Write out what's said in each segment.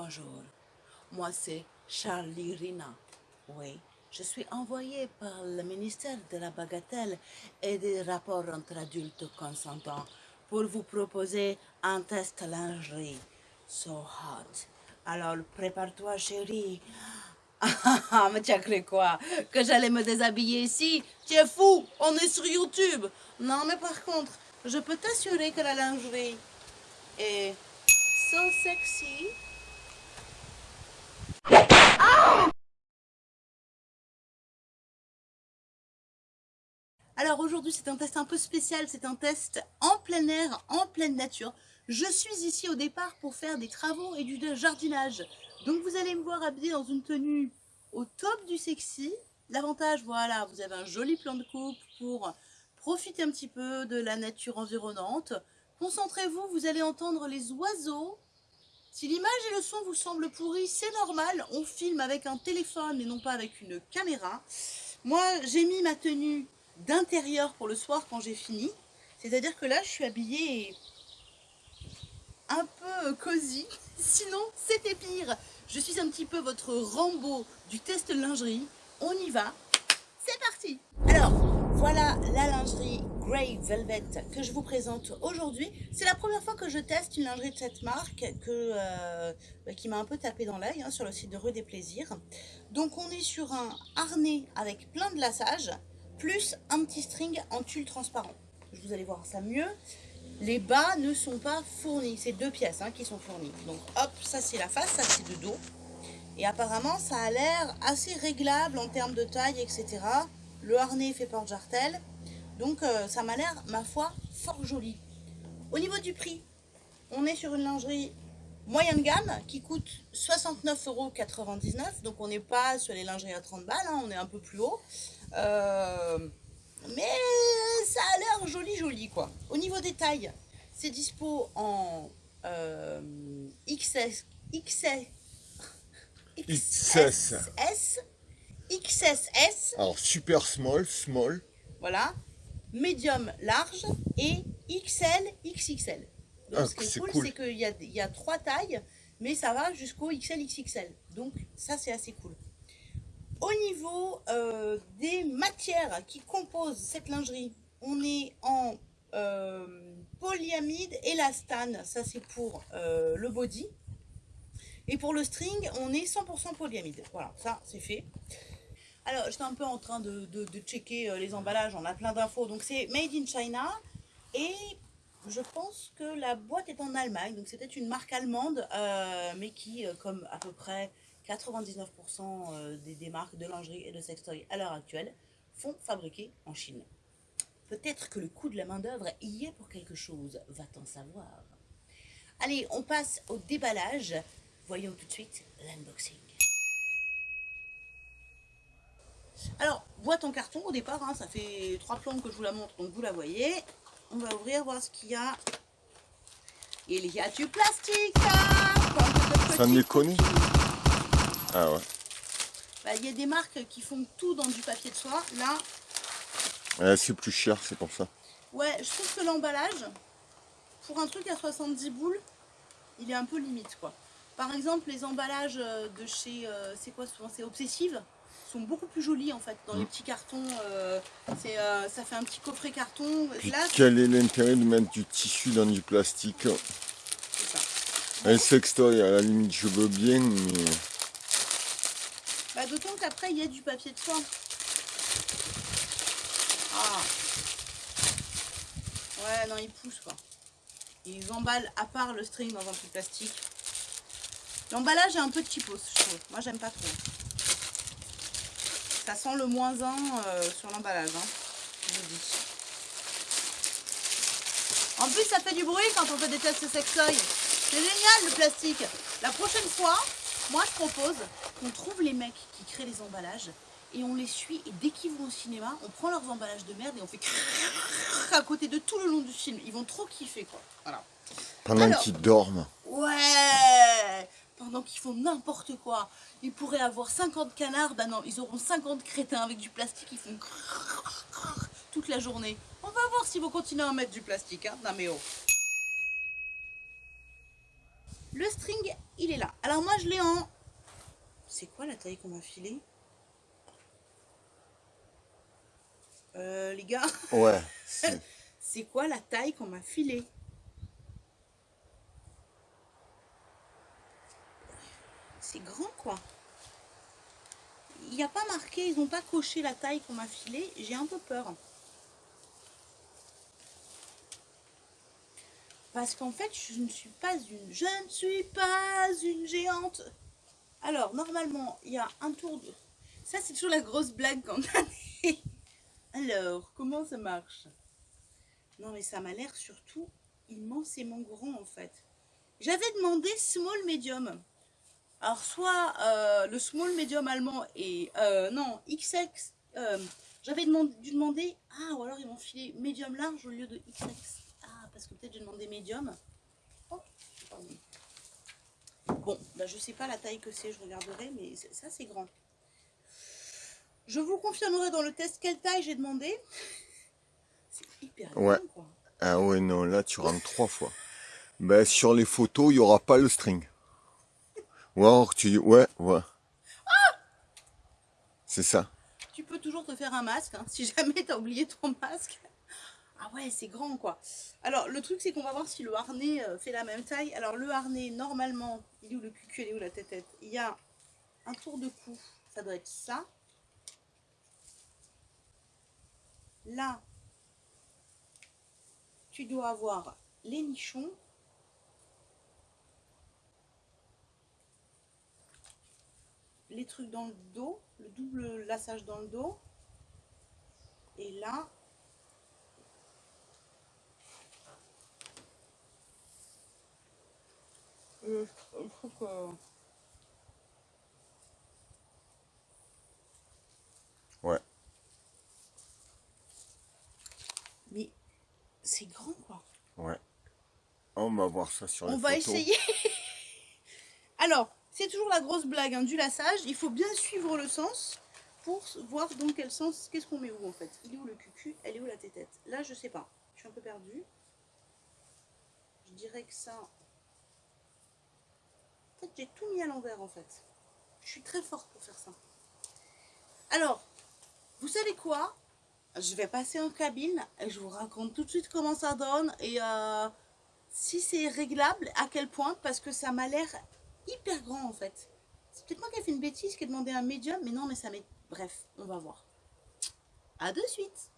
Bonjour, moi c'est Charlie Rina. Oui, je suis envoyée par le ministère de la Bagatelle et des rapports entre adultes consentants pour vous proposer un test lingerie. So hot. Alors prépare-toi chérie. Ah, mais tu as cru quoi? Que j'allais me déshabiller ici? Tu es fou On est sur YouTube Non, mais par contre, je peux t'assurer que la lingerie est so sexy. Alors aujourd'hui c'est un test un peu spécial, c'est un test en plein air, en pleine nature. Je suis ici au départ pour faire des travaux et du jardinage. Donc vous allez me voir habillée dans une tenue au top du sexy. L'avantage, voilà, vous avez un joli plan de coupe pour profiter un petit peu de la nature environnante. Concentrez-vous, vous allez entendre les oiseaux. Si l'image et le son vous semblent pourris, c'est normal. On filme avec un téléphone et non pas avec une caméra. Moi, j'ai mis ma tenue d'intérieur pour le soir quand j'ai fini. C'est-à-dire que là, je suis habillée un peu cosy. Sinon, c'était pire. Je suis un petit peu votre Rambo du test lingerie. On y va. Voilà la lingerie Grey Velvet que je vous présente aujourd'hui. C'est la première fois que je teste une lingerie de cette marque que, euh, qui m'a un peu tapé dans l'œil hein, sur le site de Rue des Plaisirs. Donc on est sur un harnais avec plein de lassages plus un petit string en tulle transparent. Vous allez voir ça mieux. Les bas ne sont pas fournis, c'est deux pièces hein, qui sont fournies. Donc hop, ça c'est la face, ça c'est le dos. Et apparemment ça a l'air assez réglable en termes de taille, etc. Le harnais fait porte-jartel. Donc euh, ça m'a l'air, ma foi, fort joli. Au niveau du prix, on est sur une lingerie moyenne gamme qui coûte 69,99 euros. Donc on n'est pas sur les lingeries à 30 balles, hein, on est un peu plus haut. Euh, mais ça a l'air joli joli quoi. Au niveau des tailles, c'est dispo en euh, XS, XS, XSS, XSS. Alors super small, small. Voilà. Medium large et XL, XXL. Donc ah, ce qui est cool, c'est qu'il y a, y a trois tailles, mais ça va jusqu'au XL, XXL. Donc ça c'est assez cool. Au niveau euh, des matières qui composent cette lingerie, on est en euh, polyamide élastane, ça c'est pour euh, le body. Et pour le string, on est 100% polyamide. Voilà, ça c'est fait. Alors, j'étais un peu en train de, checker les emballages, on a plein d'infos. Donc c'est Made in China et je pense que la boîte est en Allemagne. Donc c'est peut-être une marque allemande, mais qui, comme à peu près 99% euh, des, marques de lingerie et de sextoy à l'heure actuelle font fabriquer en Chine. Peut-être que le coût de la main d'œuvre y est pour quelque chose, va-t-on savoir Allez, on passe au déballage. Voyons tout de suite l'unboxing. Alors, boîte en carton au départ, hein, ça fait trois plombes que je vous la montre, donc vous la voyez. On va ouvrir, voir ce qu'il y a. Il y a du plastique hein, Ça me connu ah ouais. Bah, il y a des marques qui font tout dans du papier de soie. Là. c'est plus cher, c'est pour ça. Ouais, je trouve que l'emballage, pour un truc à 70 boules, il est un peu limite quoi. Par exemple, les emballages euh, de chez, euh, c'est quoi souvent, c'est Obsessive, sont beaucoup plus jolis en fait, dans les mm. petits cartons, euh, ça fait un petit coffret carton. quel est l'intérêt de mettre du tissu dans du plastique? C'est ça. Un sextoy, à la limite, je veux bien, mais... Bah, D'autant qu'après, il y a du papier de soie. Ah. Ouais, non, ils poussent quoi. Ils emballent à part le string dans un truc plastique. L'emballage est un peu cheapos, je trouve. Moi, j'aime pas trop. Ça sent le moins 1 euh, sur l'emballage, hein, je vous dis. En plus, ça fait du bruit quand on fait des tests sextoy. C'est génial, le plastique. La prochaine fois, moi, je propose qu'on trouve les mecs qui créent les emballages et on les suit et dès qu'ils vont au cinéma, on prend leurs emballages de merde et on fait à côté de tout le long du film. Ils vont trop kiffer quoi. Voilà. Pendant qu'ils dorment. Ouais Pendant qu'ils font n'importe quoi. Ils pourraient avoir 50 canards, bah non, ils auront 50 crétins avec du plastique, ils font toute la journée. On va voir s'ils vont continuer à mettre du plastique, hein. Non mais oh. Le string, il est là. Alors moi, je l'ai en... C'est quoi la taille qu'on m'a filée? Euh, Les gars? Ouais. C'est quoi la taille qu'on m'a filée? C'est grand, quoi. Il n'y a pas marqué, ils n'ont pas coché la taille qu'on m'a filée. J'ai un peu peur. Parce qu'en fait, je ne suis pas une... Je ne suis pas une géante. Alors, normalement, il y a un tour de... Ça, c'est toujours la grosse blague quand on Alors, comment ça marche? Non, mais ça m'a l'air surtout immensément grand, en fait. J'avais demandé small medium. Alors, soit euh, le small medium allemand et... Euh, non, XX... Euh, J'avais dû demander... Ah, ou alors ils m'ont filé medium large au lieu de XX parce que peut-être j'ai demandé médium. Oh, bon, bah, je sais pas la taille que c'est, je regarderai, mais ça c'est grand. Je vous confirmerai dans le test quelle taille j'ai demandé. C'est hyper ouais. quoi. Ah ouais, non, là tu rentres trois fois. Ben, sur les photos, il n'y aura pas le string. Ou alors tu dis, ouais, ouais. Ah c'est ça. Tu peux toujours te faire un masque, hein, si jamais tu as oublié ton masque. Ah ouais, c'est grand quoi. Alors le truc c'est qu'on va voir si le harnais euh, fait la même taille. Alors le harnais normalement, il est où le cul, il est où la tête, -tête Il y a un tour de cou, ça doit être ça. Là, tu dois avoir les nichons. Les trucs dans le dos, le double lassage dans le dos. Et là, Euh, ouais. Mais c'est grand quoi. Ouais. On va voir ça sur On va essayer. Alors, c'est toujours la grosse blague hein, du lassage. Il faut bien suivre le sens pour voir dans quel sens, qu'est-ce qu'on met où en fait. Il est où le cucu Elle est où la tétette? Là, je sais pas. Je suis un peu perdue. Je dirais que ça, j'ai tout mis à l'envers en fait. Je suis très forte pour faire ça. Alors, vous savez quoi? Je vais passer en cabine et je vous raconte tout de suite comment ça donne et euh, si c'est réglable, à quel point, parce que ça m'a l'air hyper grand en fait. C'est peut-être moi qui ai fait une bêtise, qui ai demandé un médium, mais non, mais ça m'est... Bref, on va voir. À de suite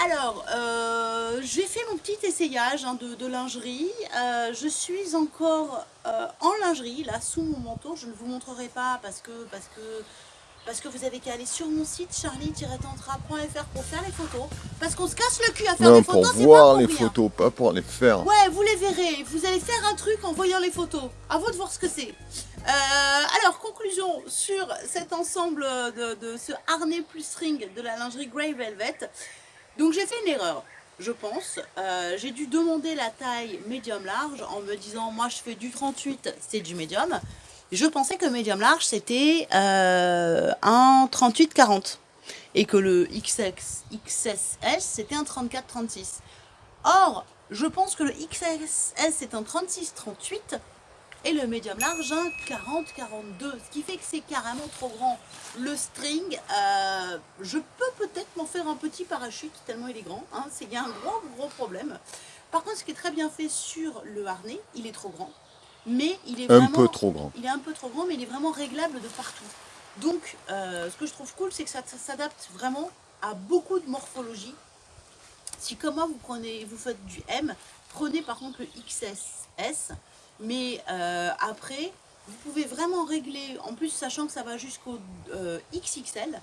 Alors, euh, j'ai fait mon petit essayage hein, de, lingerie. Euh, je suis encore euh, en lingerie, là, sous mon manteau. Je ne vous montrerai pas parce que, parce que, parce que vous avez qu'à aller sur mon site charlie-tantra.fr pour faire les photos. Parce qu'on se casse le cul à faire des photos, pour voir les photos, pas pour les faire. Ouais, vous les verrez. Vous allez faire un truc en voyant les photos. À vous de voir ce que c'est. alors, conclusion sur cet ensemble de, de ce harnais plus string de la lingerie Grey Velvet. Donc j'ai fait une erreur, je pense. Euh, j'ai dû demander la taille médium large en me disant moi je fais du 38, c'est du médium. Je pensais que médium large c'était euh, un 38-40 et que le XX, XSS c'était un 34-36. Or, je pense que le XSS c'est un 36-38 et le médium large un 40-42, ce qui fait que c'est carrément trop grand. Le string, euh, je peux peut-être m'en faire un petit parachute tellement il est grand, hein, c'est un gros gros problème. Par contre, ce qui est très bien fait sur le harnais, il est trop grand, mais il est vraiment... Un peu trop grand. Il est un peu trop grand, mais il est vraiment réglable de partout. Donc, euh, ce que je trouve cool, c'est que ça, ça s'adapte vraiment à beaucoup de morphologie. Si comme moi, vous, prenez, vous faites du M, prenez par contre le XSS, mais euh, après, vous pouvez vraiment régler, en plus sachant que ça va jusqu'au euh, XXL,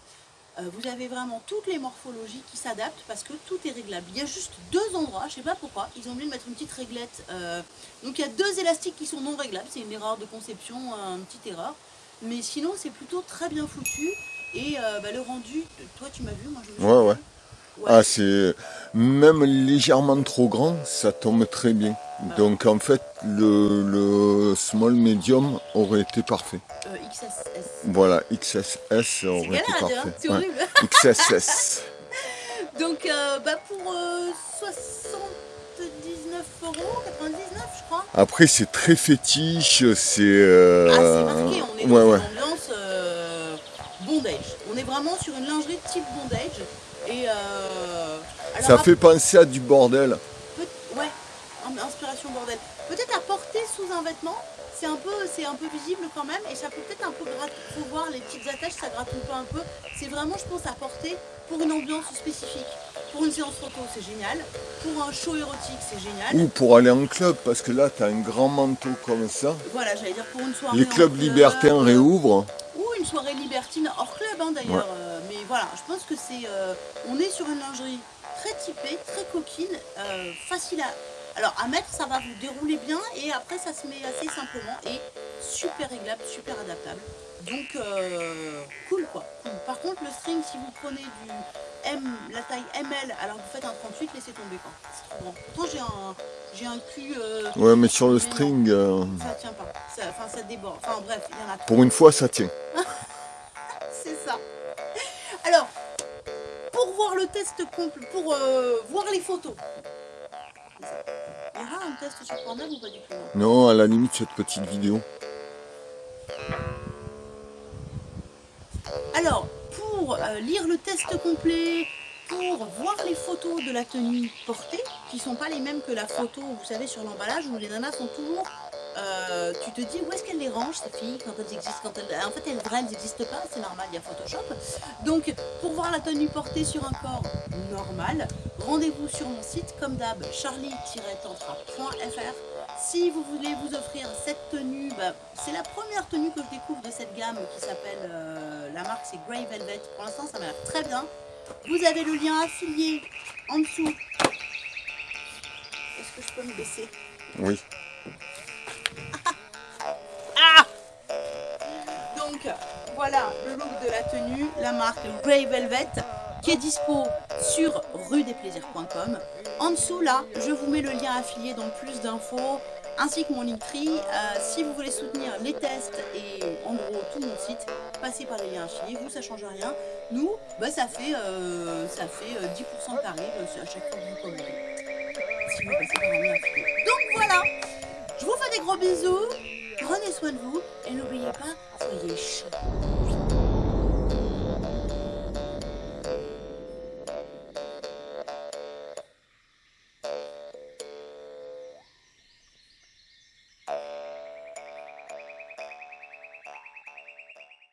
vous avez vraiment toutes les morphologies qui s'adaptent parce que tout est réglable. Il y a juste deux endroits, je ne sais pas pourquoi, ils ont oublié de mettre une petite réglette. donc il y a deux élastiques qui sont non réglables, c'est une erreur de conception, une petite erreur. Mais sinon c'est plutôt très bien foutu et bah, le rendu, toi tu m'as vu, moi je me ouais, ouais. Ah, c'est même légèrement trop grand, ça tombe très bien. Donc en fait, le, small medium aurait été parfait. Euh, XSS. Voilà, XSS aurait été parfait. Hein, c'est horrible. XSS. Donc euh, bah pour 79 euh, euros, 99 je Après, c'est très fétiche, c'est... euh, Ah, c'est marqué, on est dans ouais, une ouais. ambiance bondage. On est vraiment sur une lingerie type bondage. Et euh, alors, Ça fait penser à du bordel. peut- ouais, in- inspiration bordel. Peut-être à porter sous un vêtement, c'est un peu, c'est un peu visible quand même, et ça peut peut-être un peu gratter. Faut voir les petites attaches, ça gratte un peu un peu. C'est vraiment, je pense, à porter pour une ambiance spécifique. Pour une séance photo, c'est génial. Pour un show érotique, c'est génial. Ou pour aller en club, parce que là, tu as un grand manteau comme ça. Voilà, j'allais dire pour une soirée. Les clubs club, libertins réouvrent. Une soirée libertine hors club hein, d'ailleurs. Euh, mais voilà, je pense que c'est. euh, on est sur une lingerie très typée, très coquine, euh, facile à. Alors à mettre, ça va vous dérouler bien et après ça se met assez simplement et super réglable, super adaptable. Donc cool quoi. cool. Par contre le string, si vous prenez du M, la taille ML alors que vous faites un 38, laissez tomber quoi. C'est trop grand. Pourtant j'ai un j'ai un cul. euh, Ouais, mais sur le string, euh, Ça tient pas. Ça- Enfin ça déborde. Enfin bref, il y en a pour une fois, ça tient. Alors, pour voir le test complet, pour euh, voir les photos. Il y aura un test sur Pornhub ou pas du tout? Non Non, à la limite, cette petite vidéo. Alors, pour euh, lire le test complet, pour voir les photos de la tenue portée, qui sont pas les mêmes que la photo, vous savez, sur l'emballage, où les nanas sont toujours... euh, tu te dis où est-ce qu'elles les rangent ces filles quand elles existent quand elles, En fait elles vraies elles n'existent pas, c'est normal, il y a Photoshop. Donc pour voir la tenue portée sur un corps normal, rendez-vous sur mon site comme d'hab charlie-tantra.fr. Si vous voulez vous offrir cette tenue, bah, c'est la première tenue que je découvre de cette gamme qui s'appelle, euh, la marque c'est Grey Velvet. Pour l'instant ça m'a l'air très bien. Vous avez le lien affilié en dessous. Est-ce que je peux me baisser? Oui. Donc voilà le look de la tenue, la marque Grey Velvet qui est dispo sur rue-des-plaisirs.com. En dessous là, je vous mets le lien affilié dans plus d'infos ainsi que mon Linktree. Euh, si vous voulez soutenir les tests et en gros tout mon site, passez par les liens affiliés. Vous ça change rien. Nous, bah, ça fait euh, ça fait euh, 10% de tarif euh, à chaque fois que vous commandez. Si vous passez par un lien affilié. Donc voilà. Je vous fais des gros bisous. Prenez soin de vous et n'oubliez pas, еще.